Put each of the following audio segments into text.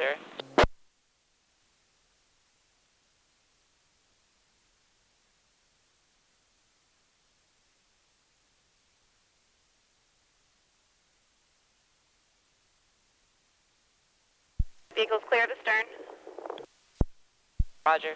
Roger. Vehicle's clear to stern. Roger.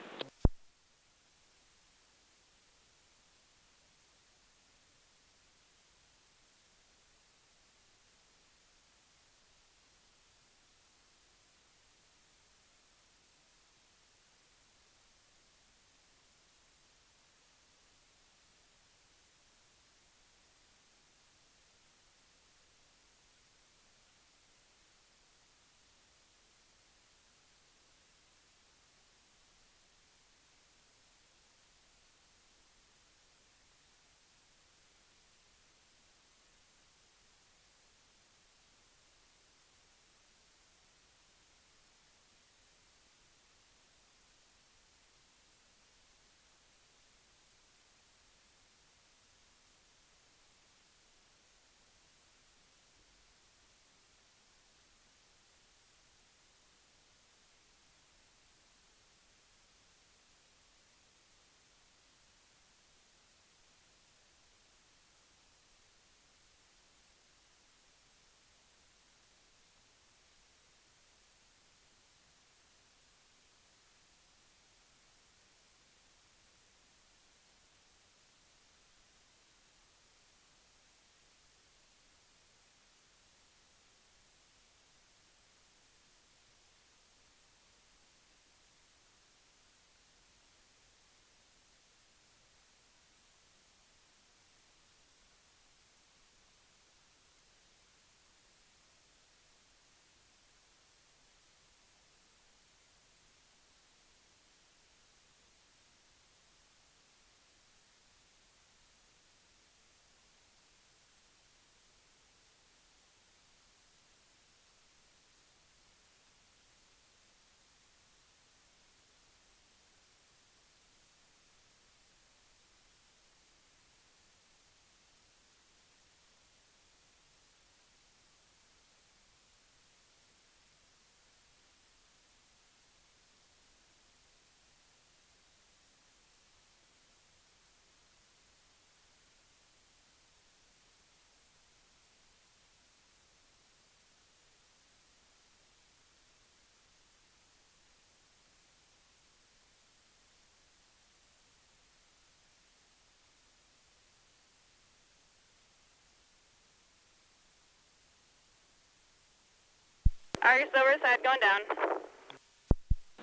Argus over side going down.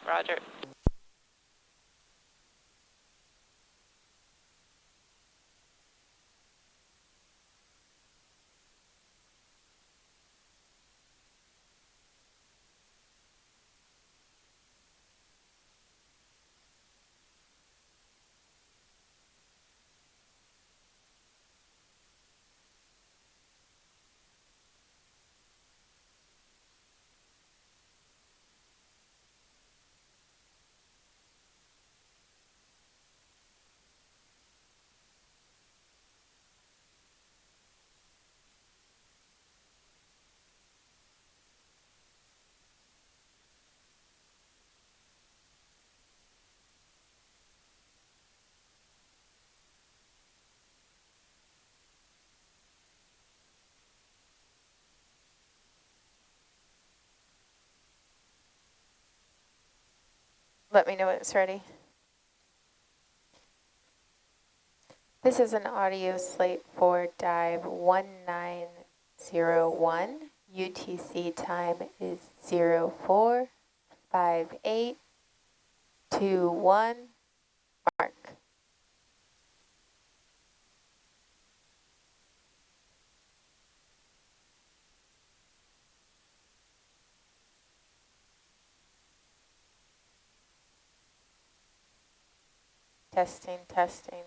Roger. Let me know when it's ready. This is an audio slate for dive 1901. UTC time is 045821. Mark. Testing, testing.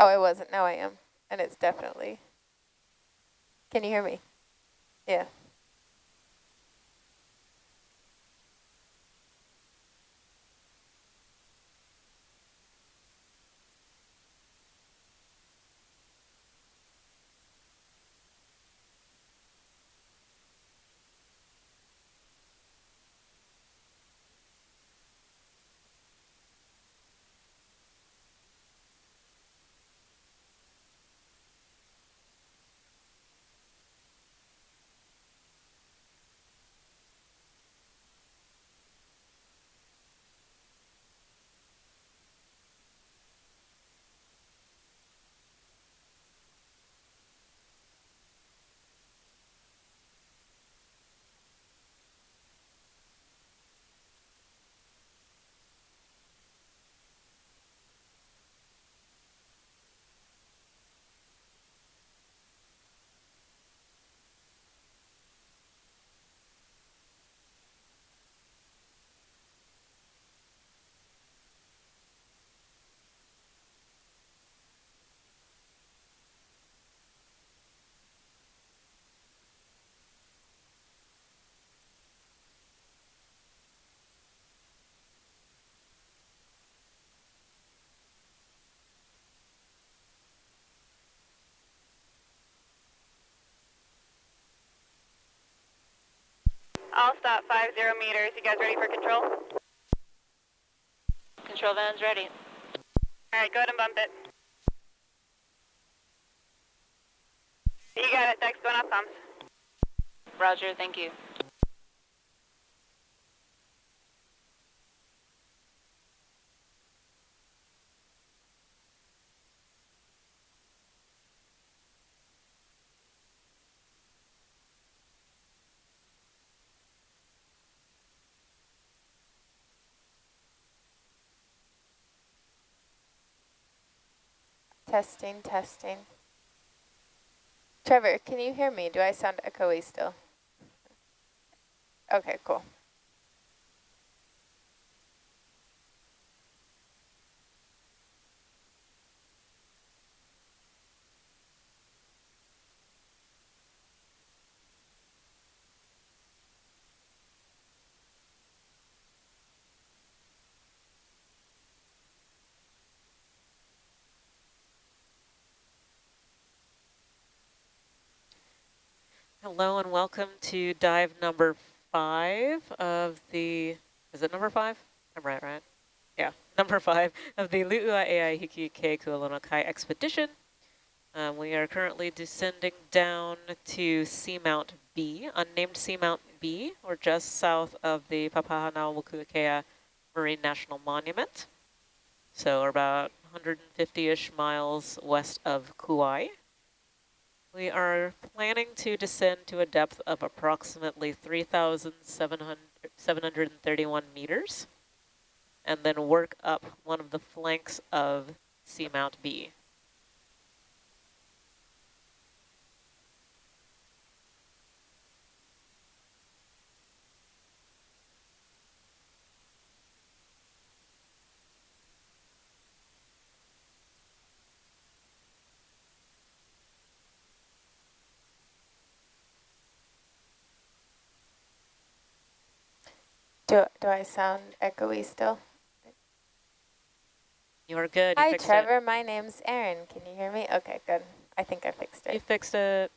Oh, I wasn't. Now I am. And it's definitely. Can you hear me? Yeah. I'll stop five zero meters. You guys ready for control? Control van's ready. All right, go ahead and bump it. You got it. Next one off comms. Roger, thank you. Testing, testing. Trevor, can you hear me? Do I sound echoey still? Okay, cool. Hello and welcome to dive number five of the, is it number five? I'm right, right? Yeah, number five of the Lu'ua AI Hiki Ke Kualonokai expedition. Um, we are currently descending down to Seamount B, unnamed Seamount B, or just south of the Papahanaumokuakea Marine National Monument. So we're about 150-ish miles west of Kauai. We are planning to descend to a depth of approximately 3,731 meters and then work up one of the flanks of Seamount B. Do, do I sound echoey still? You are good. You Hi, Trevor. It. My name's Erin. Can you hear me? Okay, good. I think I fixed it. You fixed it.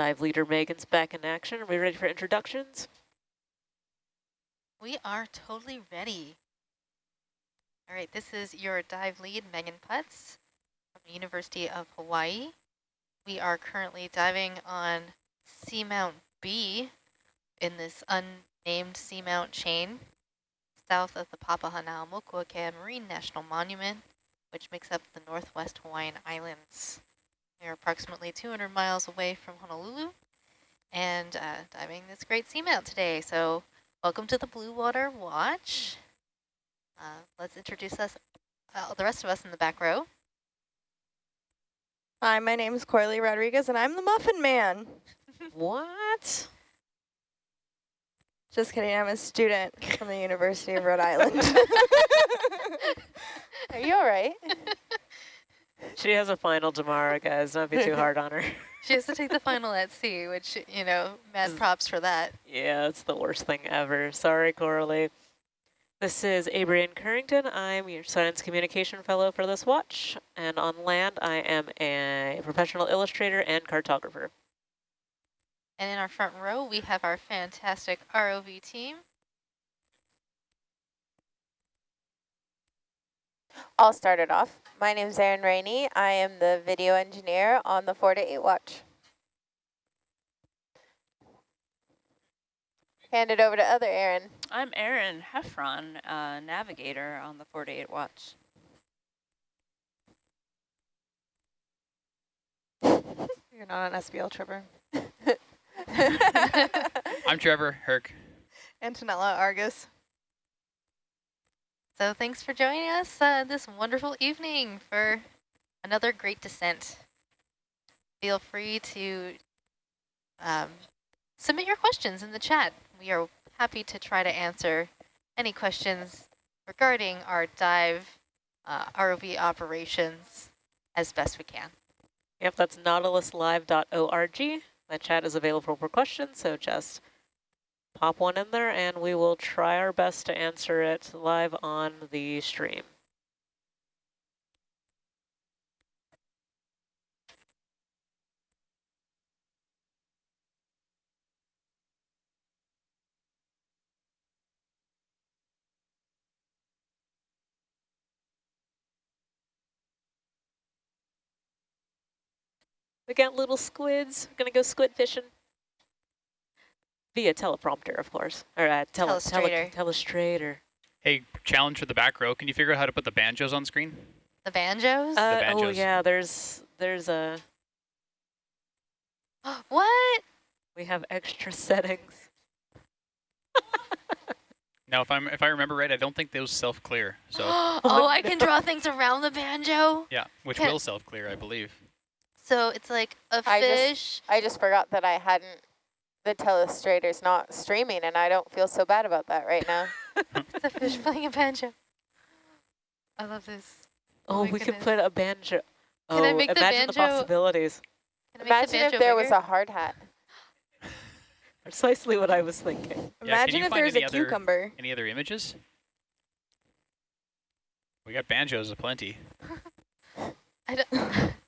Dive leader Megan's back in action. Are we ready for introductions? We are totally ready. All right, this is your dive lead, Megan Putz from the University of Hawaii. We are currently diving on Seamount B in this unnamed seamount chain south of the Papahanaumokuakea Marine National Monument, which makes up the northwest Hawaiian Islands. We are approximately 200 miles away from Honolulu and uh, diving this great seamount today. So Welcome to the Blue Water Watch. Uh, let's introduce us, uh, the rest of us in the back row. Hi, my name is Corley Rodriguez, and I'm the Muffin Man. what? Just kidding, I'm a student from the University of Rhode Island. Are you all right? She has a final tomorrow, guys. Don't be too hard on her. She has to take the final at sea, which, you know, mad props for that. Yeah, it's the worst thing ever. Sorry, Coralie. This is Abrian Currington. I'm your Science Communication Fellow for this watch. And on land, I am a professional illustrator and cartographer. And in our front row, we have our fantastic ROV team. I'll start it off. My name is Erin Rainey. I am the video engineer on the 4 to 8 watch. Hand it over to other Erin. I'm Erin Heffron, uh, navigator on the 48 watch. You're not an SBL Trevor. I'm Trevor Herc. Antonella Argus. So thanks for joining us uh, this wonderful evening for another great descent. Feel free to um, submit your questions in the chat. We are happy to try to answer any questions regarding our dive uh, ROV operations as best we can. Yep, that's nautiluslive.org. The chat is available for questions, so just pop one in there and we will try our best to answer it live on the stream. We got little squids. We're gonna go squid fishing. Via teleprompter, of course. Or uh, tele Telestrator. Tele telestrator. Hey, challenge for the back row. Can you figure out how to put the banjos on screen? The banjos? Uh, oh banjos. yeah, there's there's a what? we have extra settings. Now, if I'm if I remember right, I don't think those self clear. So oh, I can draw things around the banjo. yeah, which Can- will self clear, I believe. So it's like a I just- fish. I just forgot that I hadn't, the telestrator's not streaming, and I don't feel so bad about that right now. it's a fish playing a banjo. I love this. Oh, oh, my we could goodness. put a banjo. Can oh, I make the imagine the, banjo- possibilities. Can I make the Imagine if banjo there was a hard hat. Precisely what I was thinking. Yeah, can Imagine you if find there was any a other- cucumber. Any other images? We got banjos aplenty. I don't,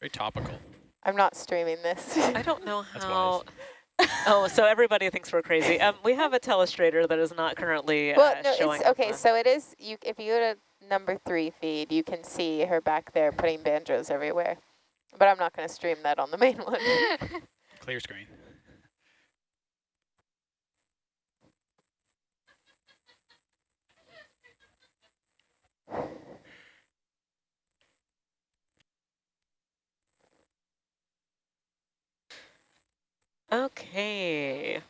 Very topical. I'm not streaming this. I don't know That's how. Oh, so everybody thinks we're crazy. Um, we have a telestrator that is not currently well, uh, no, showing. it's okay. So it is. You, if you go to number three feed, you can see her back there putting banjos everywhere. But I'm not going to stream that on the main one. Clear screen. Okay.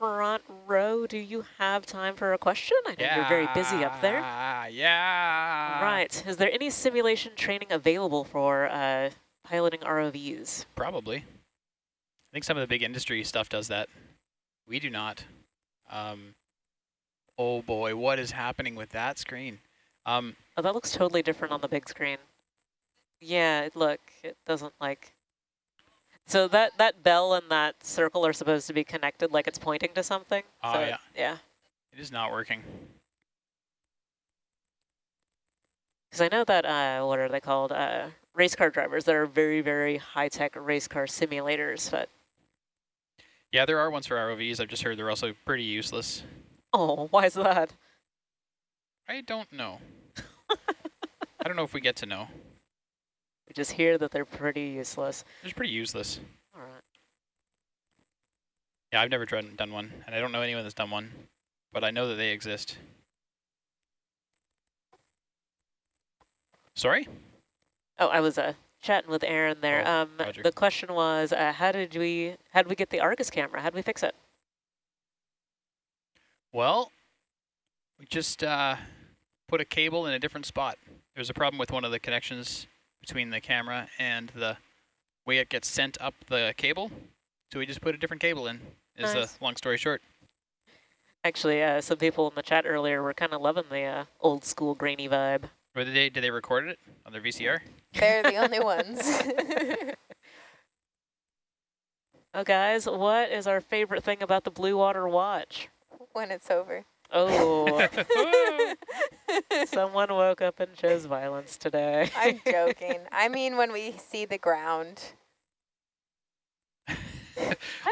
Front row, do you have time for a question? I know you're very busy up there. Yeah, yeah. right. Is there any simulation training available for uh, piloting ROVs? Probably. I think some of the big industry stuff does that. We do not. Um, oh boy, what is happening with that screen? Um, Oh, that looks totally different on the big screen. Yeah, look, it doesn't like... So that, that bell and that circle are supposed to be connected like it's pointing to something. Oh, so it- yeah. Yeah. it is not working. Because I know that, uh, what are they called? Uh, race car drivers that are very, very high-tech race car simulators. But Yeah, there are ones for ROVs. I've just heard they're also pretty useless. oh, why is that? I don't know. I don't know if we get to know. We just hear that they're pretty useless. They're pretty useless. All right. Yeah, I've never done, done one, and I don't know anyone that's done one, but I know that they exist. Sorry? Oh, I was uh, chatting with Aaron there. Oh, um, the question was, uh, how did we how did we get the Argus camera? How did we fix it? Well, we just uh, put a cable in a different spot. There was a problem with one of the connections between the camera and the way it gets sent up the cable, so we just put a different cable in, is Nice. the long story short. Actually, uh, some people in the chat earlier were kind of loving the uh, old school grainy vibe. Or did they, did they record it on their VCR? They're the only ones. Oh, guys, what is our favorite thing about the Blue Water Watch? when it's over. Oh, someone woke up and chose violence today. I'm joking. I mean when we see the ground.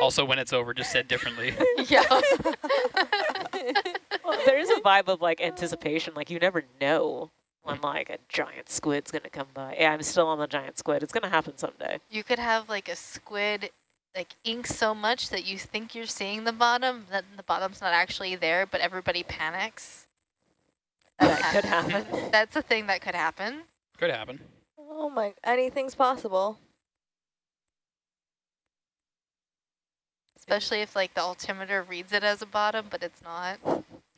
also, when it's over, just said differently. yeah. Well, there is a vibe of like anticipation, like you never know when like a giant squid's gonna come by. Yeah, I'm still on the giant squid. It's gonna happen someday. You could have like a squid like ink so much that you think you're seeing the bottom, that the bottom's not actually there, but everybody panics. That could happen. That's a thing that could happen. Could happen. Oh my, anything's possible. Especially if like the altimeter reads it as a bottom, but it's not.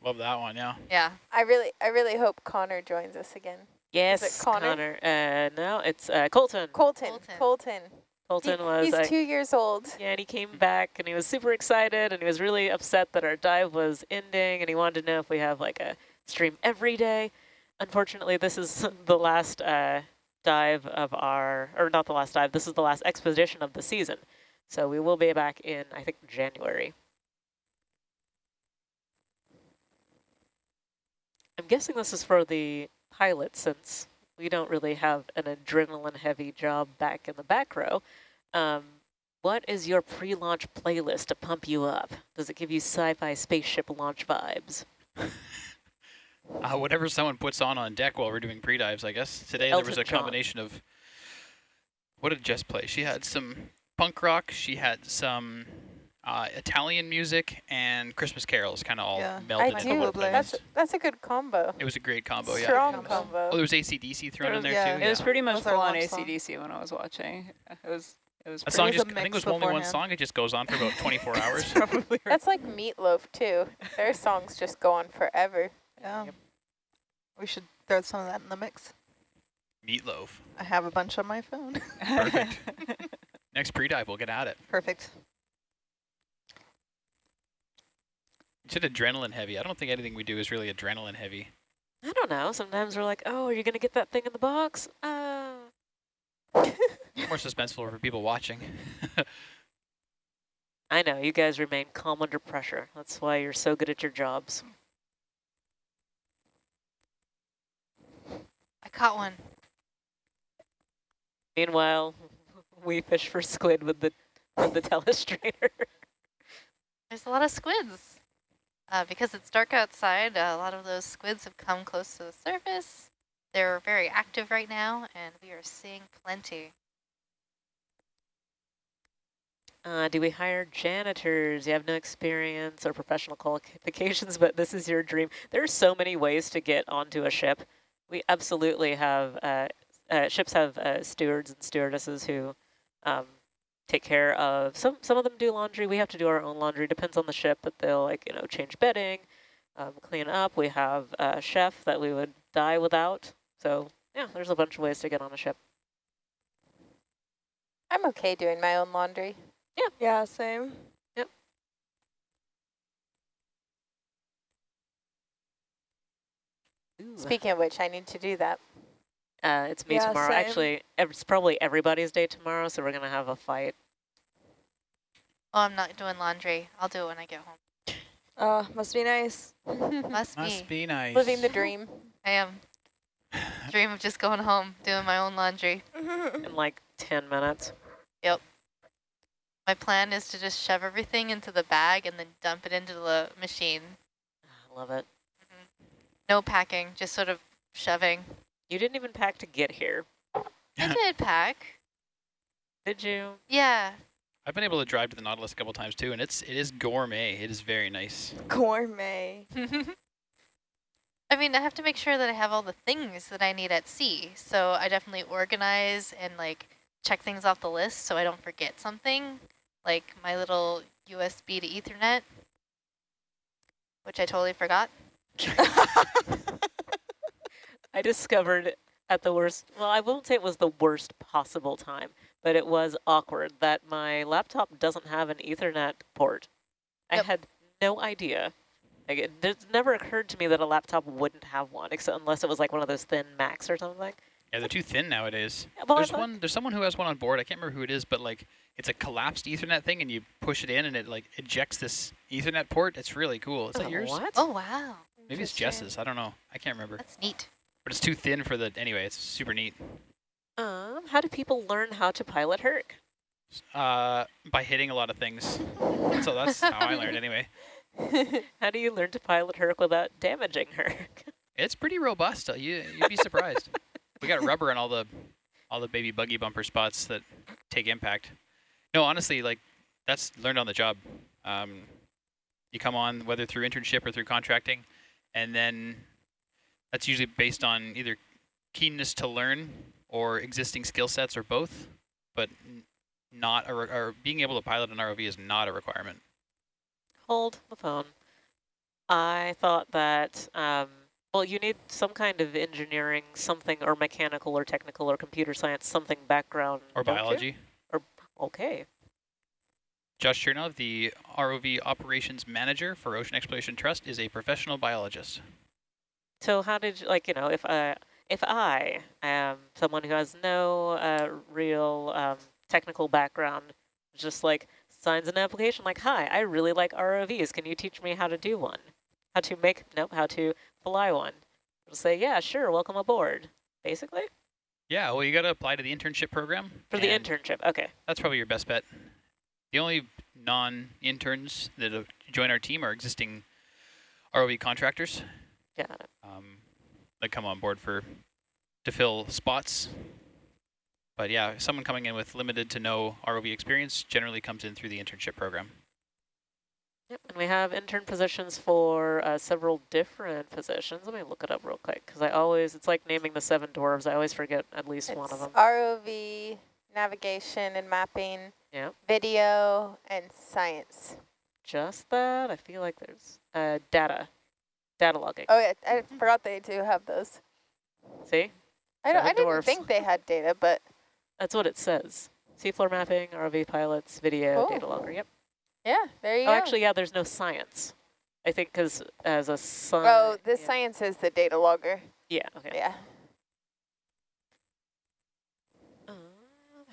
Love that one, yeah. Yeah. I really I really hope Connor joins us again. Yes, Connor? Uh, no, it's uh, Colton. Colton. Colton. Colton. Colton He- was He's uh, two years old. Yeah, and he came back and he was super excited and he was really upset that our dive was ending and he wanted to know if we have like a stream every day. Unfortunately, this is the last uh, dive of our, or not the last dive, this is the last expedition of the season. So we will be back in, I think, January. I'm guessing this is for the pilot since we don't really have an adrenaline heavy job back in the back row. Um, what is your pre-launch playlist to pump you up? Does it give you sci-fi spaceship launch vibes? Uh, whatever someone puts on on deck while we're doing pre-dives, I guess. Today there was Elton a John. combination of, what did Jess play? She had some punk rock, she had some uh, Italian music, and Christmas carols kind of all Yeah. melded I into do. one Bublé. That's playlist. that's a good combo. It was a great combo, yeah. Strong combo. combo. Oh, there was ACDC thrown There in there yeah. too. It It was pretty much was our full on launch song. ACDC when I was watching. It was it was A pretty song was just, I think it mix was only one song. It just goes on for about 24 hours. probably right. That's like Meatloaf too. Their songs just go on forever. Yeah. Yep. We should throw some of that in the mix. Meatloaf. I have a bunch on my phone. Perfect. Next pre-dive, we'll get at it. Perfect. You said adrenaline heavy. I don't think anything we do is really adrenaline heavy. I don't know. Sometimes we're like, oh, are you going to get that thing in the box? Uh, More suspenseful for people watching. I know. You guys remain calm under pressure. That's why you're so good at your jobs. I caught one. Meanwhile, we fish for squid with the with the telestrator. There's a lot of squids. Uh, because it's dark outside, a lot of those squids have come close to the surface. They're very active right now, and we are seeing plenty. Uh, do we hire janitors? You have no experience or professional qualifications, but this is your dream. There are so many ways to get onto a ship. We absolutely have, uh, uh, ships have uh, stewards and stewardesses who um, take care of, some, some of them do laundry. We have to do our own laundry, depends on the ship, but they'll like, you know, change bedding, um, clean up. We have a chef that we would die without. So yeah, there's a bunch of ways to get on a ship. I'm okay doing my own laundry. Yeah, yeah same. Ooh. Speaking of which, I need to do that. Uh, it's me Yeah, tomorrow. same. Actually, it's probably everybody's day tomorrow, so we're gonna have a fight. Oh, I'm not doing laundry. I'll do it when I get home. Uh, must be nice. Must, Must be. be nice. Living the dream. I am. dream of just going home, doing my own laundry. In like 10 minutes. Yep. My plan is to just shove everything into the bag and then dump it into the machine. I love it. No packing, just sort of shoving. You didn't even pack to get here, I did pack. did you? Yeah. I've been able to drive to the Nautilus a couple times too, and it's it is gourmet. It is very nice. Gourmet. I mean, I have to make sure that I have all the things that I need at sea. So I definitely organize and like check things off the list so I don't forget something, like my little USB to Ethernet, which I totally forgot. I discovered at the worst, well, I won't say it was the worst possible time, but it was awkward that my laptop doesn't have an Ethernet port. I had no idea. Like, it, it's never occurred to me that a laptop wouldn't have one, except unless it was like one of those thin Macs or something. Like Yeah, they're too thin nowadays. Well, there's one. There's someone who has one on board. I can't remember who it is, but like it's a collapsed Ethernet thing, and you push it in, and it like ejects this Ethernet port. It's really cool. Is that Oh, yours? What? Oh, wow. Maybe it's Interesting. Jess's. I don't know. I can't remember. That's neat. But it's too thin for the. Anyway, it's super neat. Um, how do people learn how to pilot Herc? Uh, by hitting a lot of things. so that's how I learned anyway. How do you learn to pilot Herc without damaging Herc? It's pretty robust. uh, You you'd be surprised. we got rubber on all the all the baby buggy bumper spots that take impact. No, honestly, like that's learned on the job. Um, you come on whether through internship or through contracting, and then that's usually based on either keenness to learn or existing skill sets or both. But not a re- or being able to pilot an ROV is not a requirement. Hold the phone. I thought that, um, well, you need some kind of engineering, something, or mechanical or technical or computer science, something background. Or don't you? biology. Okay. Josh Chernov, the ROV operations manager for Ocean Exploration Trust, is a professional biologist. So how did you, like, you know, if I, if I am someone who has no uh, real um, technical background, just like signs an application like, hi, I really like ROVs. Can you teach me how to do one? How to make, nope, how to fly one. It'll say, yeah, sure, welcome aboard, basically. Yeah, well, you got to apply to the internship program. For the internship, okay. That's probably your best bet. The only non-interns that uh, join our team are existing ROV contractors Got it. um, that come on board for to fill spots. But yeah, someone coming in with limited to no ROV experience generally comes in through the internship program. Yep, and we have intern positions for uh, several different positions. Let me look it up real quick, because I always, it's like naming the seven dwarves. I always forget at least one of them. ROV, navigation and mapping, Yep, video, and science. just that. I feel like there's uh, data, data logging. Oh yeah, I forgot they do have those. See, I don't. I didn't think they had data, but that's what it says. Seafloor mapping, ROV pilots, video, Cool. data logger. Yep. yeah, there you Oh, go. actually, yeah, there's no science. I think because as a sun. oh, the yeah. science is the data logger. Yeah. Okay. Yeah. Uh,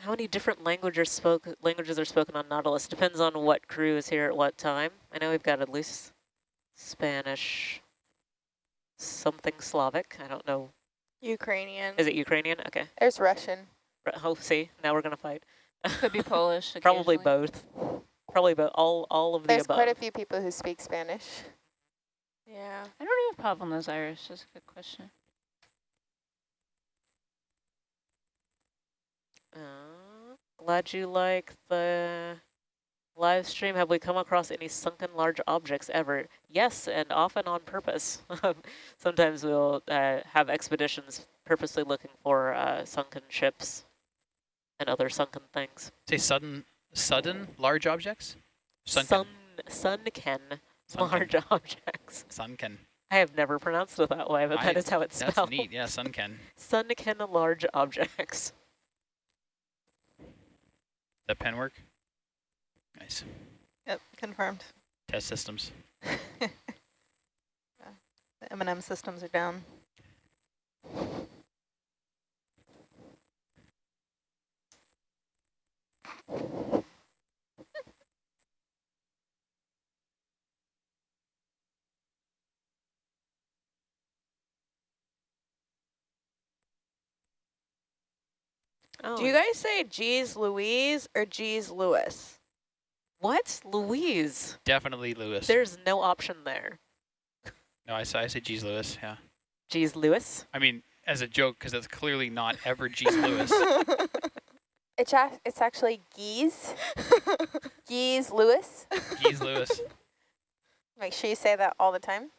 how many different languages spoke languages are spoken on Nautilus? Depends on what crew is here at what time. I know we've got at least Spanish, something Slavic. I don't know. Ukrainian. Is it Ukrainian? Okay. There's Russian. Oh, see, now we're gonna fight. Could be Polish. Probably both. Probably both. All all of the There's above. quite a few people who speak Spanish. Yeah. I don't have a problem with Irish. That's a good question. Uh, glad you like the live stream. Have we come across any sunken large objects ever? Yes, and often on purpose. Sometimes we'll uh, have expeditions purposely looking for uh, sunken ships and other sunken things. Say sudden, sudden large objects. Sunken. Sun, sunken Sunken. large objects. Sunken. I have never pronounced it that way, but that I- is how it's That's spelled. neat. Yeah, sunken. Sunken large objects. That pen work? Nice. Yep, confirmed. Test systems. The M&M systems are down. Oh, Do you guys say geez Louise or geez Lewis? What? Louise. Definitely Lewis. There's no option there. no, I say, I say G's Lewis, yeah. Geez, Lewis. I mean, as a joke, because that's clearly not ever G's Lewis. It's, ac it's actually Geese. Geese Lewis. G's Lewis. Make sure you say that all the time.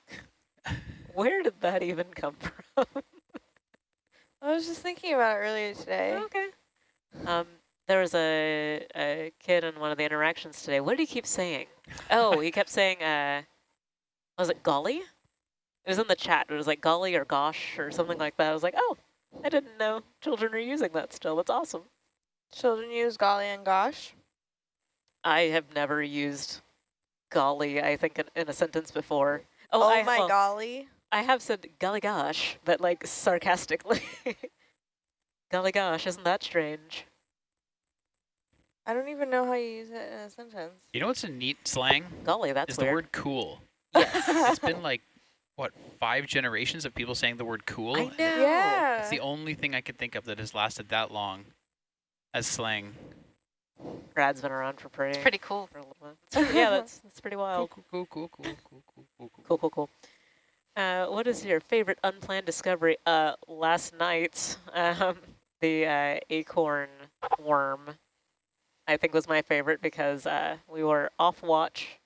Where did that even come from? I was just thinking about it earlier today. okay. Um, there was a, a kid in one of the interactions today. What did he keep saying? Oh, he kept saying, uh, was it golly? It was in the chat. It was like golly or gosh or something like that. I was like, oh, I didn't know children are using that still. That's awesome. Children use golly and gosh. I have never used golly, I think, in, in a sentence before. Oh, Oh, I, my well, golly. I have said golly gosh, but like sarcastically. golly gosh, isn't that strange? I don't even know how you use it in a sentence. You know what's a neat slang? Golly, that's is the word cool. Yes. It's been like, what, five generations of people saying the word cool? I know. Yeah. It's the only thing I could think of that has lasted that long as slang. Brad's been around for pretty, It's pretty cool. for a little while. It's pretty- yeah, that's that's pretty wild. cool, cool, cool, cool, cool, cool, cool, cool. Cool, cool, cool. Uh, what is your favorite unplanned discovery? Uh, last night, um, the uh, acorn worm, I think was my favorite because uh, we were off watch,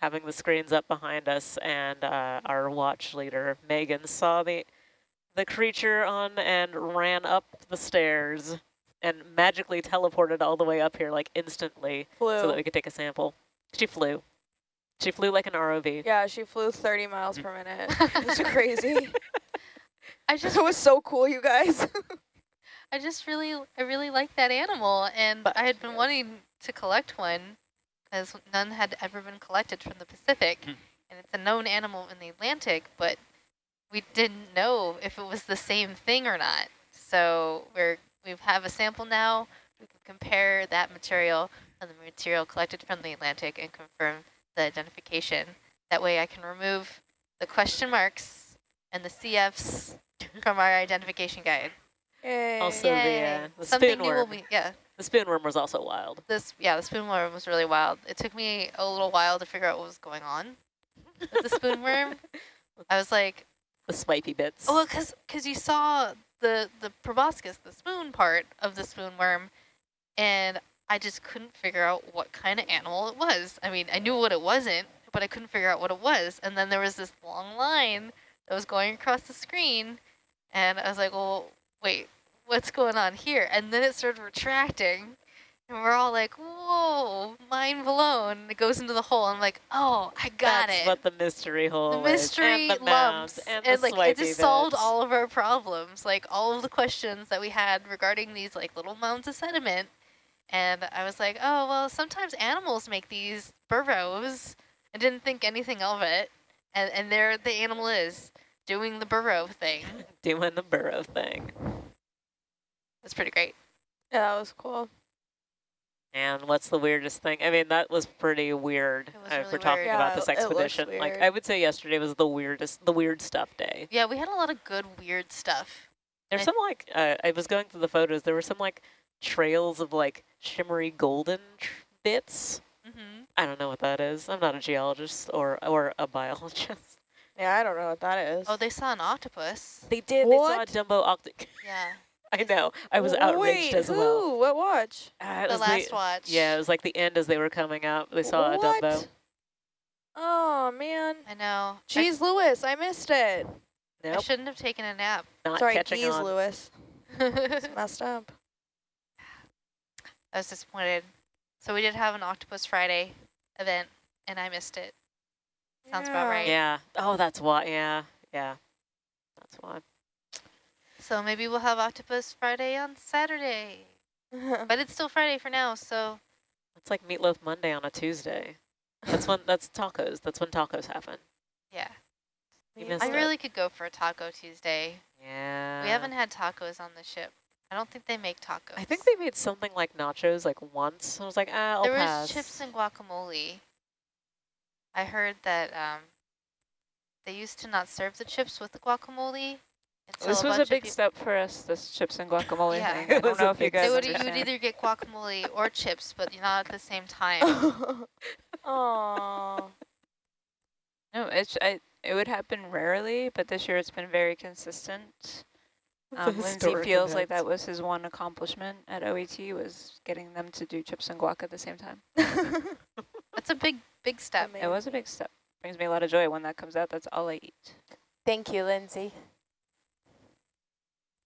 having the screens up behind us, and uh, our watch leader, Megan, saw the the creature on and ran up the stairs and magically teleported all the way up here like instantly Flew. so that we could take a sample. She flew. She flew like an ROV. yeah, she flew 30 miles per minute. It was crazy. I just it was so cool, you guys. I just really, I really like that animal, and But- I had been wanting to collect one, as none had ever been collected from the Pacific, Hmm. and it's a known animal in the Atlantic, but we didn't know if it was the same thing or not. So we're we have a sample now. We can compare that material and the material collected from the Atlantic and confirm the identification. That way, I can remove the question marks and the CFs from our identification guide. Yay. Also- the, uh, the Something new will be, yeah. The spoonworm was also wild. This, yeah, the spoonworm was really wild. It took me a little while to figure out what was going on with the spoonworm. I was like, The swipey bits. oh, because cause you saw the, the proboscis, the spoon part of the spoonworm, and I just couldn't figure out what kind of animal it was. I mean, I knew what it wasn't, but I couldn't figure out what it was. And then there was this long line that was going across the screen, and I was like, well, wait, what's going on here? And then it started retracting, and we're all like, whoa, mind blown. It goes into the hole. I'm like, oh, I got That's it. what the mystery hole the mystery and the lumps, and, and like it just solved all of our problems, like all of the questions that we had regarding these like little mounds of sediment. And I was like, oh well, sometimes animals make these burrows. I didn't think anything of it, and and there the animal is doing the burrow thing. Doing the burrow thing. That's pretty great. Yeah, that was cool. And what's the weirdest thing? I mean, that was pretty weird. It was uh, really for talking weird. about Yeah, this expedition. Like. I would say yesterday was the weirdest, the weird stuff day. Yeah, we had a lot of good weird stuff. There's I- some like uh, I was going through the photos. There were some like trails of like shimmery golden tr bits. hmm I don't know what that is. I'm not a geologist or or a biologist. Yeah, I don't know what that is. Oh, they saw an octopus. They did. They saw a What? Dumbo octic. Yeah, I know. I was Wait, outraged as who? well. What watch? Uh, it the was last watch. Yeah, it was like the end as they were coming up. They saw a what? Dumbo. Oh, man. I know. I, Jeez, Lewis, I missed it. I shouldn't have taken a nap. not Sorry, catching geez, on. Lewis. It's messed up. I was disappointed. So we did have an Octopus Friday event, and I missed it. Sounds about right. Yeah. Oh, that's why. Yeah. Yeah. That's why. So maybe we'll have Octopus Friday on Saturday. But it's still Friday for now, so It's like Meatloaf Monday on a Tuesday. That's when. That's tacos. That's when tacos happen. yeah. You missed I it. really could go for a Taco Tuesday. Yeah. we haven't had tacos on the ship. I don't think they make tacos. I think they made something like nachos like once. I was like, ah, I'll there pass. was chips and guacamole. I heard that um, they used to not serve the chips with the guacamole, Until This was a bunch big step for us, this chips and guacamole Yeah. thing. I don't know if you guys would, You would either get guacamole or chips, but not at the same time. Aww. No, it's I, it would happen rarely, but this year it's been very consistent. It's a Um, Lindsay historic feels like that was his one accomplishment at OET was getting them to do chips and guac at the same time. That's a big, big step. It was a big step. Brings me a lot of joy when that comes out. That's all I eat. Thank you, Lindsay.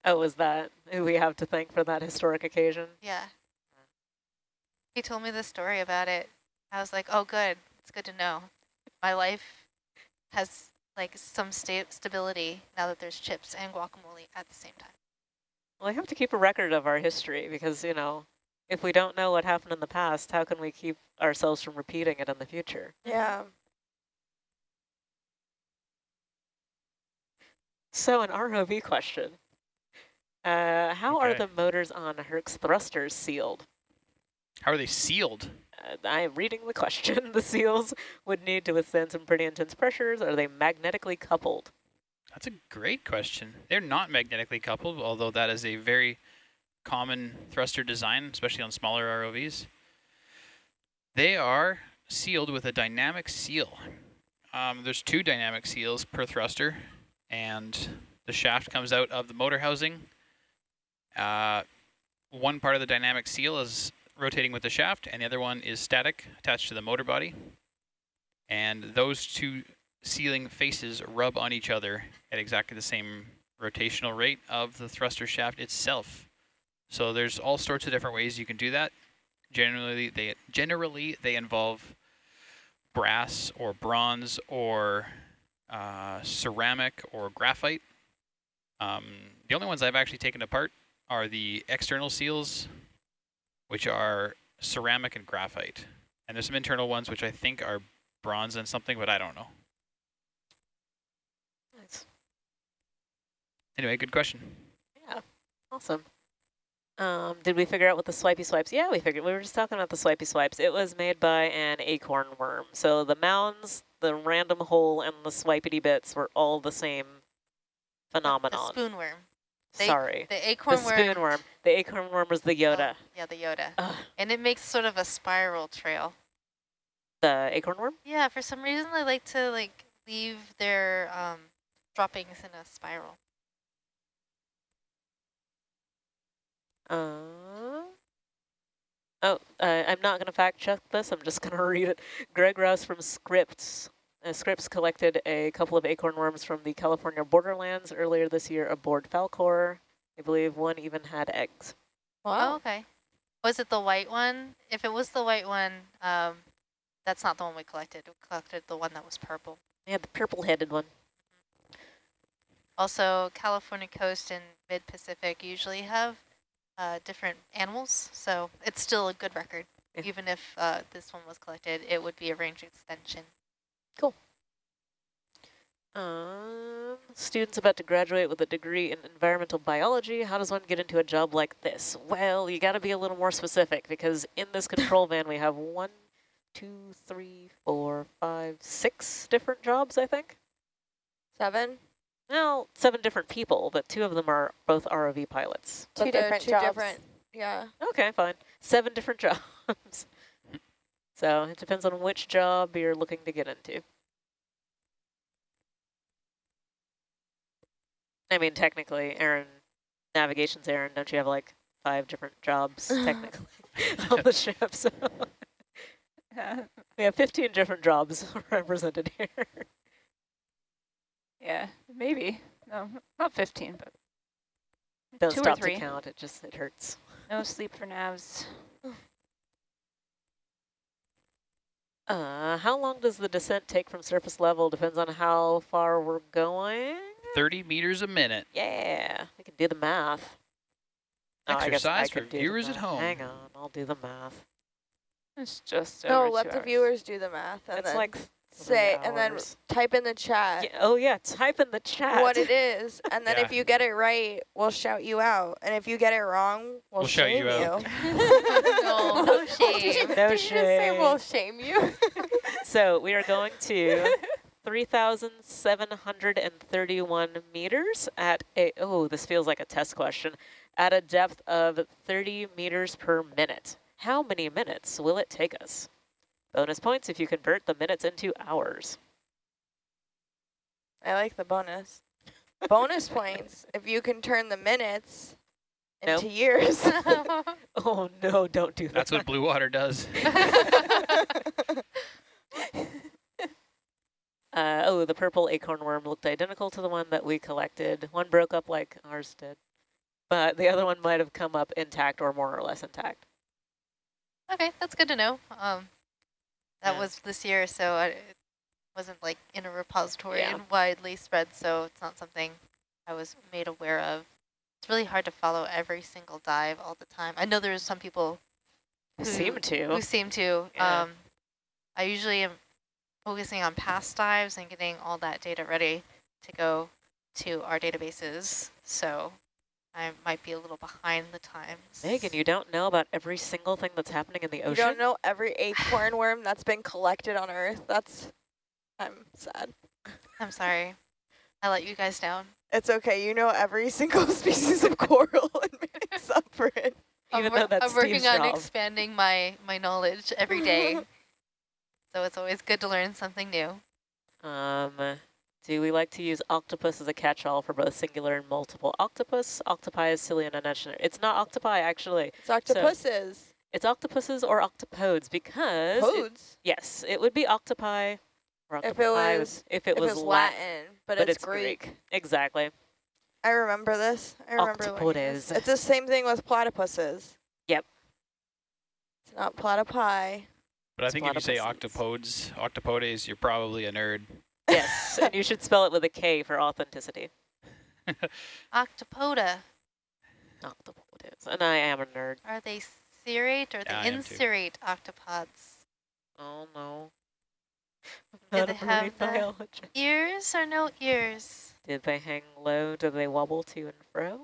Oh, was that who we have to thank for that historic occasion? Yeah. He told me the story about it. I was like, oh, good. It's good to know. My life has like some sta stability now that there's chips and guacamole at the same time. Well, I have to keep a record of our history because, you know, if we don't know what happened in the past, how can we keep ourselves from repeating it in the future? yeah. So an ROV question. Uh, how are the motors on Herc's thrusters sealed? How are they sealed? Uh, I am reading the question. the seals would need to withstand some pretty intense pressures. Are they magnetically coupled? That's a great question. They're not magnetically coupled, although that is a very common thruster design, especially on smaller ROVs. They are sealed with a dynamic seal. Um, there's two dynamic seals per thruster, and the shaft comes out of the motor housing. Uh, one part of the dynamic seal is rotating with the shaft, and the other one is static, attached to the motor body. And those two sealing faces rub on each other at exactly the same rotational rate of the thruster shaft itself. So there's all sorts of different ways you can do that. Generally, they generally they involve brass or bronze or uh, ceramic or graphite. Um, the only ones I've actually taken apart are the external seals, which are ceramic and graphite. And there's some internal ones which I think are bronze and something, but I don't know. Nice. Anyway, good question. Yeah, awesome. Um, did we figure out what the swipey swipes? Yeah, we figured. We were just talking about the swipey swipes. It was made by an acorn worm. So the mounds, the random hole, and the swipety bits were all the same The phenomenon. spoon worm. Sorry. The The acorn worm. spoon worm. The acorn worm was the Yoda. Oh, yeah, the Yoda. Ugh. And it makes sort of a spiral trail. the acorn worm? Yeah, for some reason they like to like leave their um, droppings in a spiral. Uh, oh, uh, I'm not going to fact check this. I'm just going to read it. Greg Rouse from Scripps. Uh, Scripps collected a couple of acorn worms from the California borderlands earlier this year aboard Falkor. I believe one even had eggs. Oh, okay. Was it the white one? If it was the white one, um, that's not the one we collected. We collected the one that was purple. Yeah, the purple-headed one. Also, California coast and mid-Pacific usually have uh, different animals, so it's still a good record. Yeah. Even if uh, this one was collected, it would be a range extension. Um, students about to graduate with a degree in environmental biology. How does one get into a job like this? Well, you got to be a little more specific because in this control van we have one, two, three, four, five, six different jobs, I think. Seven? Well, seven different people, but two of them are both ROV pilots. Two But they're different two jobs. different. Yeah. Okay, fine. Seven different jobs. so it depends on which job you're looking to get into. I mean, technically, Aaron, navigation's Aaron. Don't you have like five different jobs technically on the ship? So we have 15 different jobs represented here. Yeah, maybe. No, not 15, but Don't Two or stop three. to count. It just it hurts. no sleep for navs. Uh, how long does the descent take from surface level? Depends on how far we're going. 30 meters a minute. Yeah, I can do the math. Oh, I guess I Exercise for the viewers at home. Hang on, I'll do the math. It's just No, let two the hours. viewers do the math and It's then like say, three and then type in the chat Yeah, oh yeah, type in the chat. what it is, and then if you get it right, we'll shout you out, and if you get it wrong, we'll, We'll shout shame you out. No, no shame. No Did you just say shame. we'll shame you? So we are going to 3,731 meters at a, oh, this feels like a test question, at a depth of 30 meters per minute. How many minutes will it take us? Bonus points if you convert the minutes into hours. I like the bonus. bonus points if you can turn the minutes Nope. into years. Oh no, don't do that. That's what blue water does. Uh, oh, the purple acorn worm looked identical to the one that we collected. One broke up like ours did, but the other one might have come up intact or more or less intact. okay, that's good to know. Um, that Yeah. was this year, so it wasn't like in a repository Yeah. and widely spread, so it's not something I was made aware of. It's really hard to follow every single dive all the time. I know there's some people who Seem to. who seem to. Yeah. Um, I usually am focusing on past dives and getting all that data ready to go to our databases. So I might be a little behind the times. Megan, you don't know about every single thing that's happening in the ocean? you don't know every acorn worm that's been collected on Earth. That's, I'm sad. I'm sorry. I let you guys down. It's okay. You know every single species of coral and makes up for it. Even I'm, though wor- that's I'm working Steve's on job. expanding my, my knowledge every day. so it's always good to learn something new. Um, do we like to use octopus as a catch-all for both singular and multiple octopus? Octopi is silly and unnatural. It's not octopi, actually. It's octopuses. It's octopuses or octopodes because... it- yes, it would be octopi or If it was- if it If was it's Latin, Latin, but, but it's, it's Greek. Greek. Exactly. I remember this. I remember this. Octopodes. It's the same thing with platypuses. Yep. It's not platypi. But I It's think if you say octopodes, octopodes, you're probably a nerd. Yes, and you should spell it with a K for authenticity. Octopoda. Octopodes. And I am a nerd. Are they serrate or Yeah, I the am too. inserate octopods? Oh no. Do Not they a marine have the- biologist. Ears or no ears? Did they hang low? Do they wobble to and fro?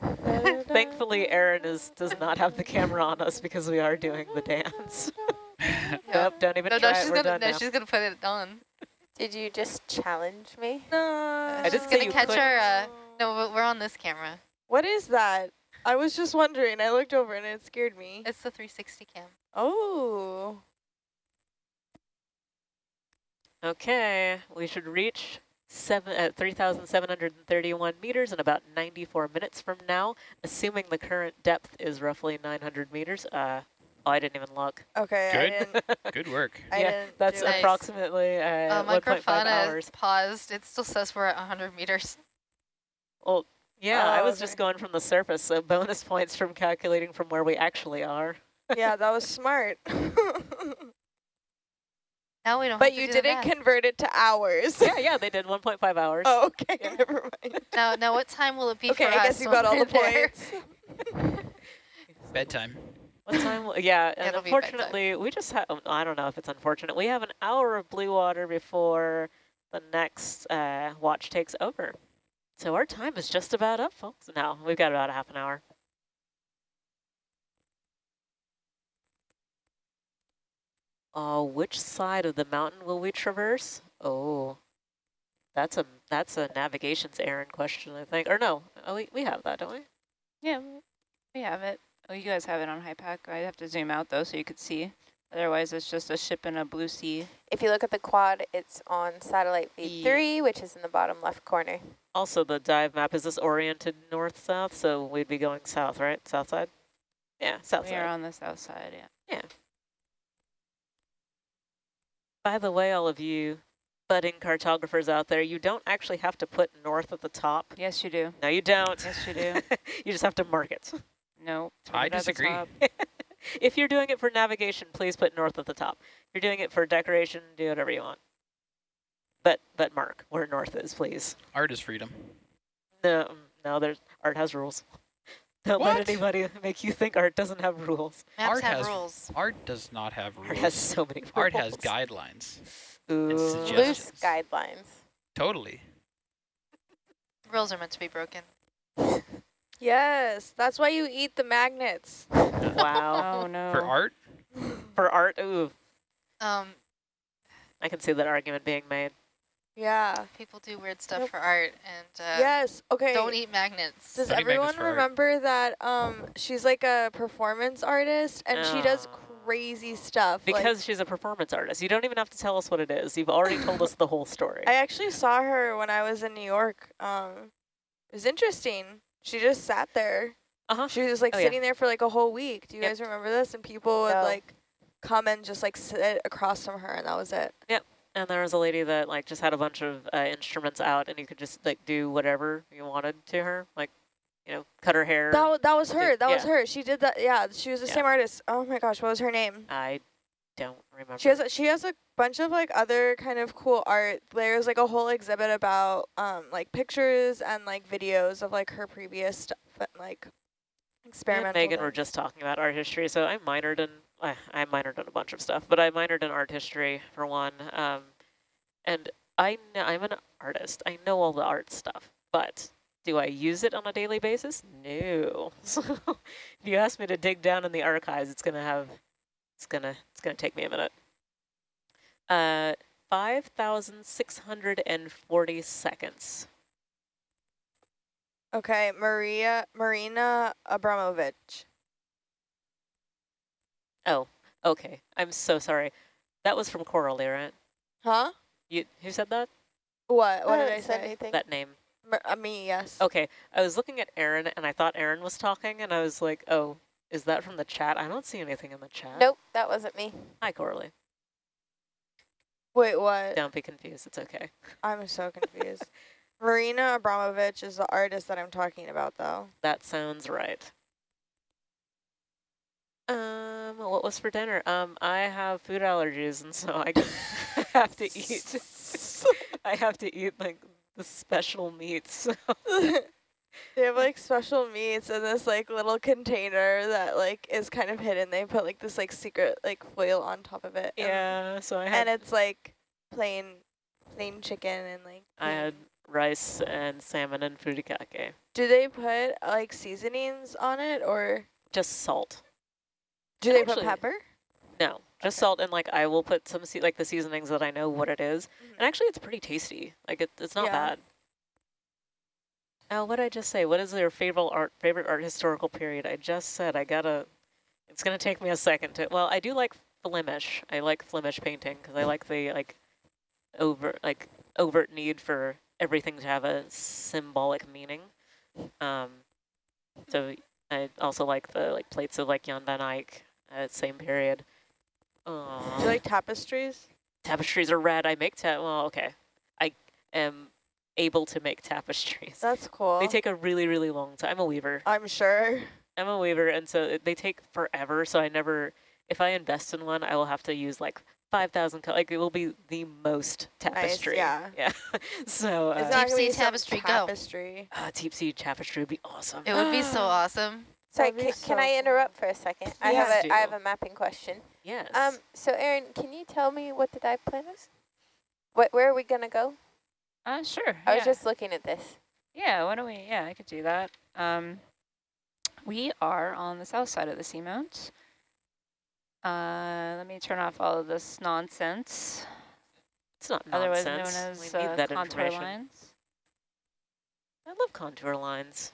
Thankfully, Aaron is does not have the camera on us because we are doing the dance. nope, don't even No, try no, it. she's We're gonna done no, now. she's gonna put it on. Did you just challenge me? No. I She's didn't gonna you catch couldn't. her. Uh, no, but we're on this camera. What is that? I was just wondering. I looked over and it scared me. It's the 360 cam. Oh. Okay, we should reach seven at 3,731 meters in about 94 minutes from now, assuming the current depth is roughly 900 meters. Uh, oh, I didn't even look. Okay. Good. Good work. I yeah, that's do. Nice. approximately uh, Uh, my 1.5 hours. paused. It still says we're at 100 meters. Well, yeah, I Oh, was just going from the surface, so bonus points from calculating from where we actually are. yeah, that was smart. Now we don't. but have to you do didn't convert it to hours. yeah, yeah, they did 1.5 hours. oh, okay. Yeah. Never mind. Now, now, what time will it be for you? Okay, for I us guess you got all the there? points. Bedtime. What time? will- Yeah, and It'll be bedtime. unfortunately, we just have, I don't know if it's unfortunate, we have an hour of blue water before the next uh, watch takes over. So our time is just about up, folks. No, we've got about a half an hour. Oh, which side of the mountain will we traverse? Oh, that's a that's a navigation's Aaron question, I think. Or no, oh, we, we have that, don't we? Yeah, we have it. Oh, you guys have it on HYPACK. I have to zoom out though so you could see. Otherwise, it's just a ship in a blue sea. If you look at the quad, it's on satellite feed Ye- three, which is in the bottom left corner. Also, the dive map, is this oriented north-south? So we'd be going south, right? South side? Yeah, south We are side. on the south side, yeah. yeah. By the way, all of you budding cartographers out there, you don't actually have to put north at the top. Yes, you do. No, you don't. Yes, you do. you just have to mark it. No. I disagree. if you're doing it for navigation, please put north at the top. If you're doing it for decoration, do whatever you want. But but mark where north is, please. Art is freedom. No, mm, no, there's art has rules. Don't What? let anybody make you think art doesn't have rules. Maps Art have has- rules. Art does not have rules. Art has so many rules. Art has guidelines. Ooh. Loose guidelines. Totally. Rules are meant to be broken. Yes, that's why you eat the magnets. Wow. Oh, no. For art, For art, ooh. Um, I can see that argument being made. Yeah. People do weird stuff Yep. for art and uh, yes. Okay. don't eat magnets. Does Don't eat magnets everyone for art. remember that um she's like a performance artist and she does Oh. crazy stuff? like- Because she's a performance artist. You don't even have to tell us what it is. You've already told us the whole story. I actually saw her when I was in New York. Um, it was interesting. She just sat there. Uh-huh. She was just like Oh, yeah. sitting there for like a whole week. Do you Yep. guys remember this? And people would like come and just like sit across from her, and that was it. Yep. And there was a lady that like just had a bunch of uh, instruments out, and you could just like do whatever you wanted to her, like you know, cut her hair. That that was her. That was her. She did that. Yeah, she was the Yeah. same artist. Oh my gosh, what was her name? I don't remember. She has a, she has a bunch of like other kind of cool art. There's like a whole exhibit about um like pictures and like videos of like her previous stuff and like Me and experimental. Megan were just talking about art history, so I minored in. I I minored in a bunch of stuff, but I minored in art history for one. Um, and I kn- I'm an artist. I know all the art stuff, but do I use it on a daily basis? No. So if you ask me to dig down in the archives, it's gonna have, it's gonna it's gonna take me a minute. Uh, five thousand six hundred and forty seconds. Okay, Maria Marina Abramovich. Oh, okay. I'm so sorry. That was from Coralie, right? Huh? You who said that? What? What I did I say? anything. That name. Mer- uh, me, yes. Okay, I was looking at Aaron and I thought Aaron was talking and I was like, oh, is that from the chat? I don't see anything in the chat. Nope, that wasn't me. Hi, Coralie. Wait, what? Don't be confused. It's okay. I'm so confused. Marina Abramovich is the artist that I'm talking about, though. That sounds right. Um, what was for dinner? Um, I have food allergies and so I have to eat. I have to eat like the special meats. They have like special meats in this like little container that like is kind of hidden. They put like this like secret like foil on top of it. and- yeah, so I had And, it's like plain plain chicken and like I had rice and salmon and furikake. Do they put like seasonings on it or Just salt. do they put pepper? No, just salt and like I will put some se like the seasonings that I know what it is. Mm-hmm. And actually it's pretty tasty. Like it, it's not Yeah. bad. Now, what did I just say? What is your favorite art favorite art historical period? I just said I gotta. It's gonna take me a second to. Well, I do like Flemish. I like Flemish painting because I like the like overt like overt need for everything to have a symbolic meaning. Um, so I also like the like plates of like Jan van Eyck at same period. Do you like tapestries? Tapestries are red. I make ta- well, okay. I am able to make tapestries. That's cool. They take a really, really long time. I'm a weaver. I'm sure. I'm a weaver, and so they take forever. So I never, if I invest in one, I will have to use like 5,000, co- like it will be the most tapestry. Nice, yeah. Yeah. so uh, Deep sea some tapestry, go. tapestry. uh, deep sea tapestry would be awesome. It would be so awesome. Sorry, That'd be can, can I interrupt for a second? I Yes. have a I have a mapping question. Yes. Um, so Aaron, can you tell me what the dive plan is? What where are we gonna go? Uh, sure. I yeah. was just looking at this. Yeah, why don't we, yeah, I could do that. Um, we are on the south side of the seamount. Uh, let me turn off all of this nonsense, it's not otherwise nonsense. known as we need uh, that contour lines. I love contour lines.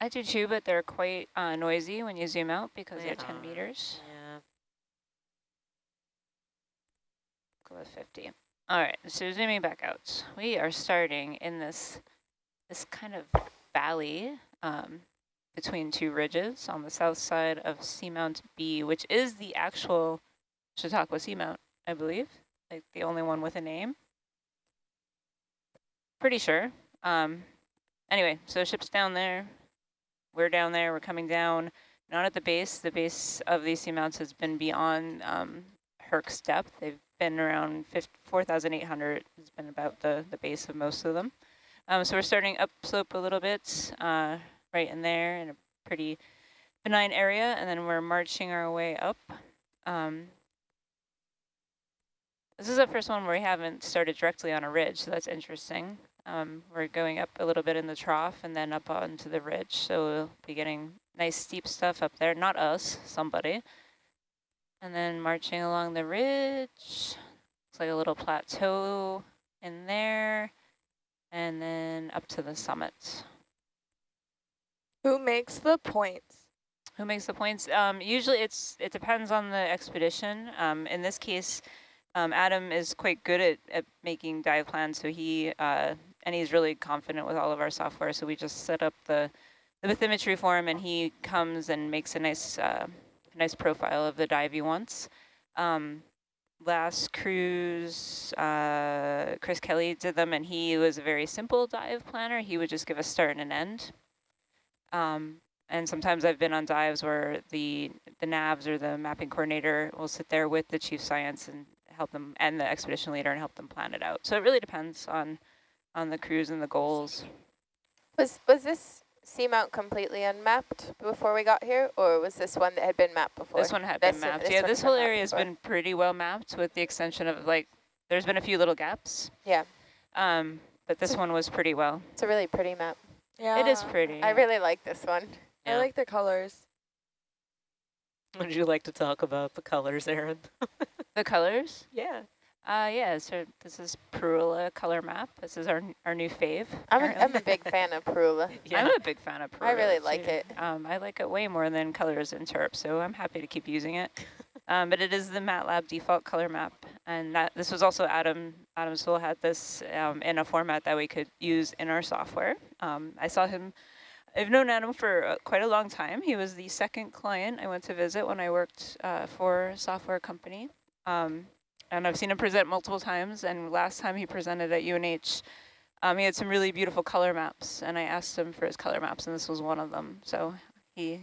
I do too, but they're quite uh, noisy when you zoom out because They they're 10 meters. Yeah. Go with 50. All right, so zooming back out, we are starting in this this kind of valley um, between two ridges on the south side of Seamount B, which is the actual Chautauqua Seamount, I believe, like the only one with a name. Pretty sure. Um, anyway, so ship's down there. We're down there. We're coming down. Not at the base. The base of these seamounts has been beyond um, Herc's depth. They've been around 4,800 has been about the, the base of most of them. Um, so we're starting upslope a little bit, uh, right in there in a pretty benign area, and then we're marching our way up. Um, this is the first one where we haven't started directly on a ridge, so that's interesting. Um, we're going up a little bit in the trough and then up onto the ridge, so we'll be getting nice steep stuff up there. Not us, somebody. And then marching along the ridge, Looks like a little plateau in there, and then up to the summit. Who makes the points? Who makes the points? Um, usually it's it depends on the expedition. Um, in this case, um, Adam is quite good at, at making dive plans, so he uh, and he's really confident with all of our software. So we just set up the the bathymetry for him, and he comes and makes a nice uh, nice profile of the dive he wants. Um, last cruise, uh, Chris Kelly did them, and he was a very simple dive planner. He would just give a start and an end. Um, and sometimes I've been on dives where the the NAVs or the mapping coordinator will sit there with the chief science and help them and the expedition leader and help them plan it out. So it really depends on on the cruise and the goals. Was was this seamount completely unmapped before we got here, or was this one that had been mapped before? This one had This been mapped. this yeah, this whole area has been pretty well mapped with the extension of like, there's been a few little gaps. Yeah. Um, but this one was pretty well. It's a really pretty map. Yeah. It is pretty. I really like this one. I like the colors. Would you like to talk about the colors, Aaron? The colors? yeah. Uh, yeah, so this is Parula color map. This is our our new fave. I'm a. I'm a big fan of Parula. I'm a big fan of Parula. I really like too. it. Um, I like it way more than colors in Terp, so I'm happy to keep using it. um, but it is the MATLAB default color map, and that this was also Adam. Adam Sewell had this um, in a format that we could use in our software. Um, I saw him. I've known Adam for uh, quite a long time. He was the second client I went to visit when I worked uh, for a software company. Um, and I've seen him present multiple times, and last time he presented at UNH, um, he had some really beautiful color maps, and I asked him for his color maps, and this was one of them. So he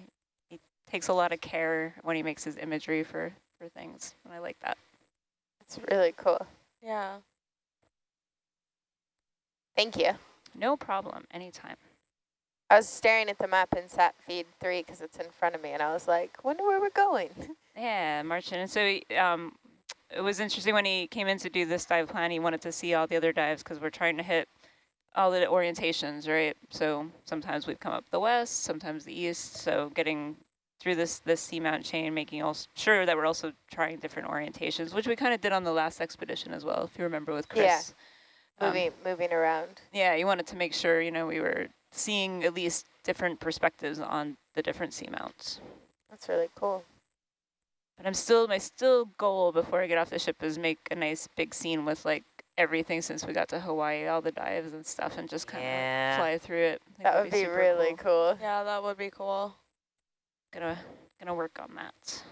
he takes a lot of care when he makes his imagery for, for things, and I like that. It's really cool. Yeah. Thank you. No problem, anytime. I was staring at the map in sat feed three because it's in front of me, and I was like, wonder where we're going. Yeah, marching. And so um, it was interesting when he came in to do this dive plan, he wanted to see all the other dives because we're trying to hit all the orientations, right? So sometimes we've come up the west, sometimes the east. So getting through this this seamount chain, making also sure that we're also trying different orientations, which we kind of did on the last expedition as well, if you remember with Chris. Yeah. Um, moving moving around. yeah, you wanted to make sure, you know, we were seeing at least different perspectives on the different seamounts. That's really cool. But I'm still, my still goal before I get off the ship is make a nice big scene with like everything since we got to Hawaii, all the dives and stuff, and just kind of Yeah. fly through it. I That that'd would be really cool. cool. Yeah, that would be cool. Gonna, gonna work on that.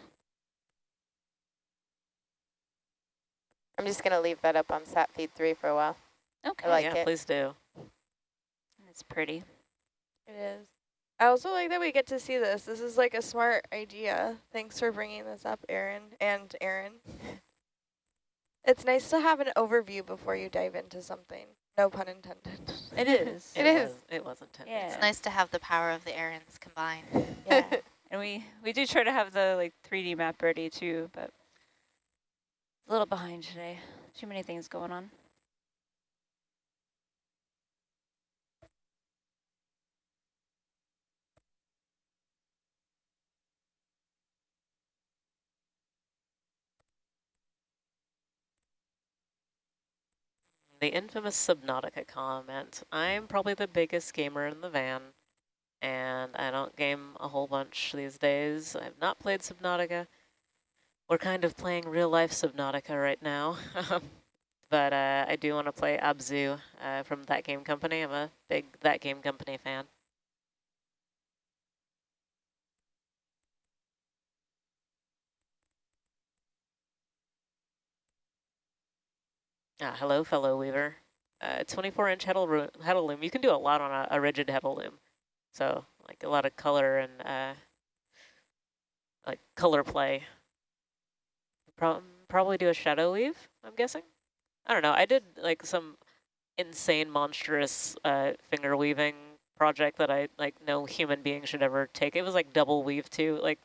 I'm just gonna leave that up on sat feed three for a while. Okay, I like yeah, it. please do. it's pretty. It is. I also like that we get to see this. This is like a smart idea. Thanks for bringing this up, Aaron and Aaron. It's nice to have an overview before you dive into something. No pun intended. It is. It is. Was, it wasn't intended. Yeah. It's nice to have the power of the Aarons combined. Yeah. And we, we do try to have the like 3D map ready too, but a little behind today. Too many things going on. The infamous Subnautica comment. I'm probably the biggest gamer in the van, and I don't game a whole bunch these days. I've not played Subnautica. We're kind of playing real-life Subnautica right now. but uh, I do want to play Abzu uh, from That Game Company. I'm a big That Game Company fan. Ah, hello, fellow weaver. Uh, 24-inch heddle, ro- heddle loom. You can do a lot on a, a rigid heddle loom. So, like a lot of color and uh, like color play. Pro probably do a shadow weave, I'm guessing. I don't know. I did like some insane, monstrous uh, finger weaving project that I like no human being should ever take. It was like double weave too. Like,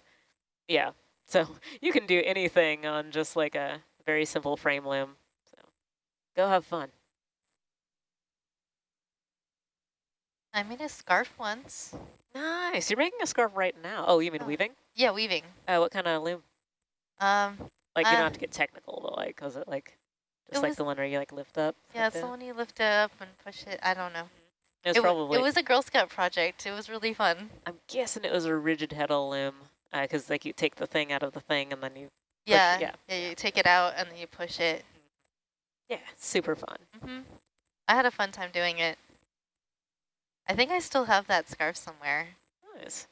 yeah. So you can do anything on just like a very simple frame loom. Go have fun. I made a scarf once. Nice. You're making a scarf right now. Oh, you mean Oh. weaving? Yeah, weaving. Uh, what kind of loom? Um, Like, you don't Uh, have to get technical, but like, was it like Just It like was- the one where you like lift up. Yeah, like it's the one you lift up and push it. I don't know. It was it, probably. it was a Girl Scout project. It was really fun. I'm guessing it was a rigid heddle loom because like you take the thing out of the thing and then you. Yeah, yeah. yeah. You take it out and then you push it. Yeah, super fun. hmm I had a fun time doing it. I think I still have that scarf somewhere. Nice.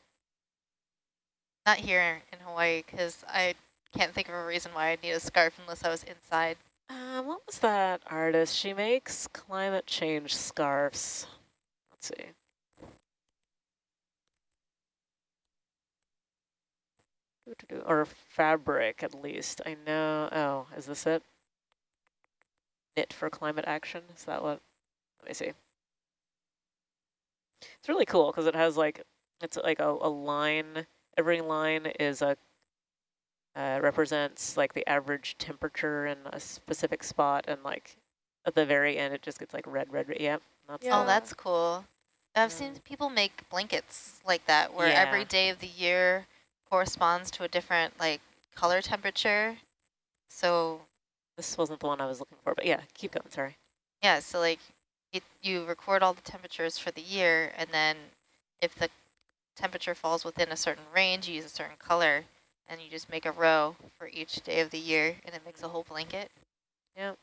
Not here in Hawaii because I can't think of a reason why I'd need a scarf unless I was inside. Um, what was that artist? She makes climate change scarves. Let's see. Or fabric, at least. I know. Oh, is this it? Knit for climate action. Is that what? Let me see. It's really cool because it has like it's like a, a line. Every line is a uh, represents like the average temperature in a specific spot, and like at the very end, it just gets like red, red, red. Yep. That's Yeah. Oh, that's cool. I've Yeah. seen people make blankets like that where Yeah. every day of the year corresponds to a different like color temperature. So This wasn't the one I was looking for, but yeah, keep going. Sorry. yeah, so like it, you record all the temperatures for the year and then if the temperature falls within a certain range, you use a certain color and you just make a row for each day of the year and it makes a whole blanket. Yep.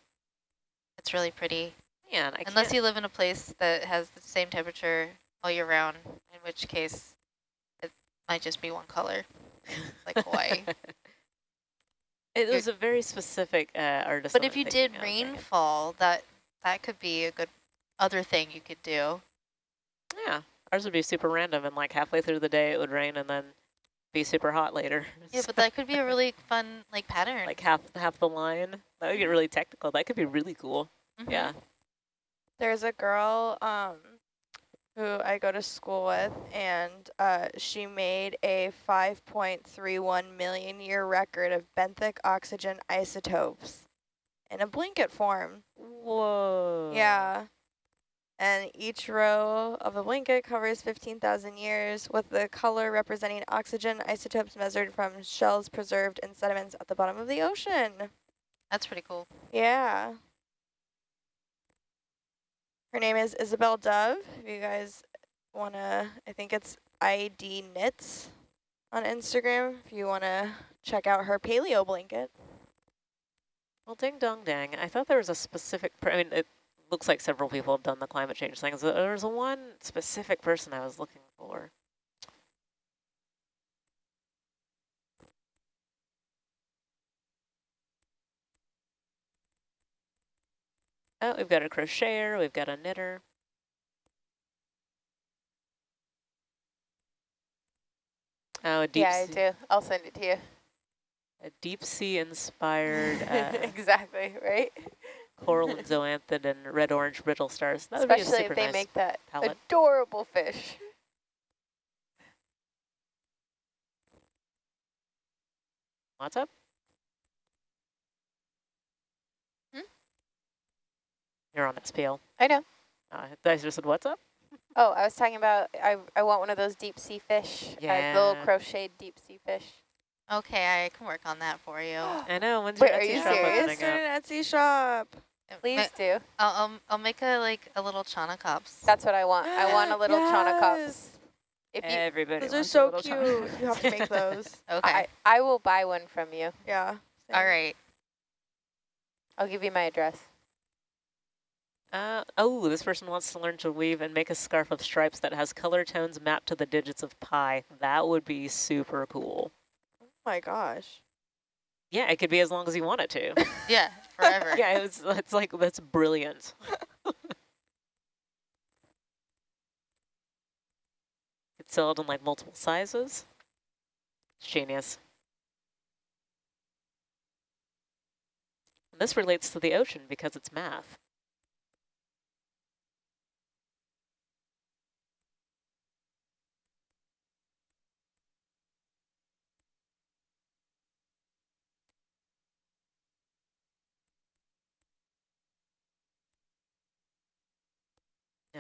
It's really pretty. I Unless can't- you live in a place that has the same temperature all year round, in which case it might just be one color, like Hawaii. it was a very specific uh, artist. but if you did thinking right? rainfall, that that could be a good other thing you could do. Yeah, ours would be super random, and like halfway through the day it would rain, and then be super hot later. Yeah, but that could be a really fun like pattern. like half half the line. That would get really technical. That could be really cool. Mhm. Yeah. There's a girl um, who I go to school with, and uh, she made a 5.31 million year record of benthic oxygen isotopes in a blanket form. Whoa. Yeah. And each row of the blanket covers 15,000 years with the color representing oxygen isotopes measured from shells preserved in sediments at the bottom of the ocean. That's pretty cool. Yeah. Her name is Isabel Dove. If you guys want to, I think it's ID Knits on Instagram. If you want to check out her paleo blanket. Well, ding dong dang. I thought there was a specific. I mean, it looks like several people have done the climate change things. There was one specific person I was looking for. Oh, we've got a crocheter. We've got a knitter. Oh, a deep yeah, I sea, do. I'll send it to you. a deep sea inspired uh, exactly, right? coral and zoanthid and red orange brittle stars. That would be a Especially super if they nice make that palette. adorable fish. What's up? You're on SPL. I know. Uh, I just said, what's up? Oh, I was talking about, I, I want one of those deep sea fish. Uh, little crocheted deep sea fish. Okay, I can work on that for you. I know. When's Wait, your are Etsy you shop serious? opening Start up? an Etsy shop. Uh, Please ma- do. I'll, I'll, I'll make a like a little chana cups. That's what I want. I want a little chana cups. If you, Everybody Those are so cute. You have to make those. okay. I, I will buy one from you. Yeah. All same. right. I'll give you my address. Uh, oh, this person wants to learn to weave and make a scarf of stripes that has color tones mapped to the digits of pi. That would be super cool. Oh my gosh. Yeah, it could be as long as you want it to. Yeah, forever. yeah, it's, it's like, that's brilliant. It's sold in like multiple sizes. It's genius. And this relates to the ocean because it's math.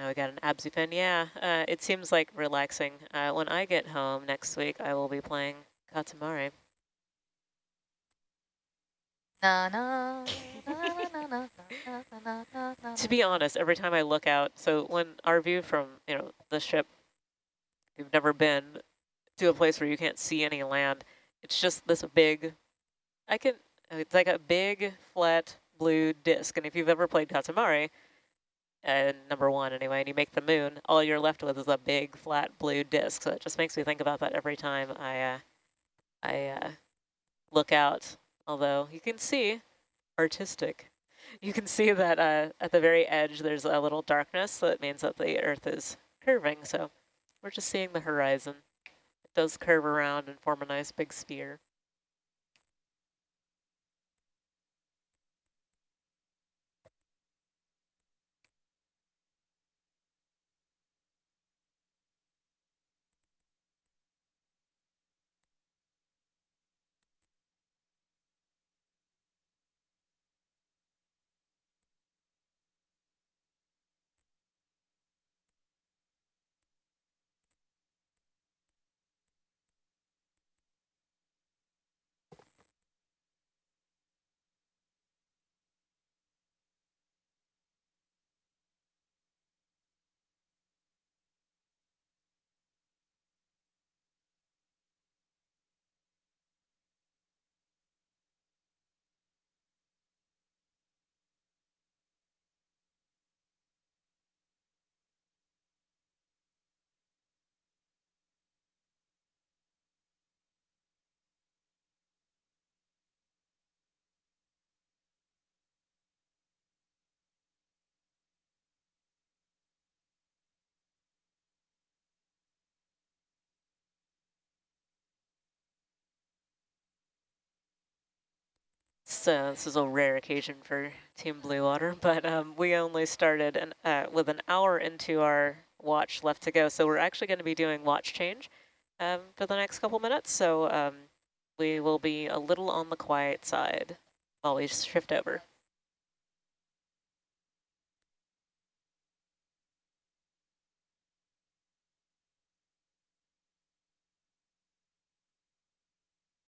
Now we got an Absifin. Yeah, uh, it seems like relaxing. Uh, when I get home next week, I will be playing Katamari. To be honest, every time I look out, so when our view from, you know, the ship, you've never been to a place where you can't see any land, it's just this big, I can, it's like a big flat blue disk. And if you've ever played Katamari, uh, number one anyway, and you make the moon, all you're left with is a big flat blue disk. So it just makes me think about that every time I, uh, I uh, look out. Although you can see artistic you can see that uh, at the very edge there's a little darkness, so it means that the Earth is curving. So we're just seeing the horizon. It does curve around and form a nice big sphere. So this is a rare occasion for Team Blue Water, but um, we only started an, uh, with an hour into our watch left to go. So we're actually going to be doing watch change um, for the next couple minutes. So um, we will be a little on the quiet side while we shift over.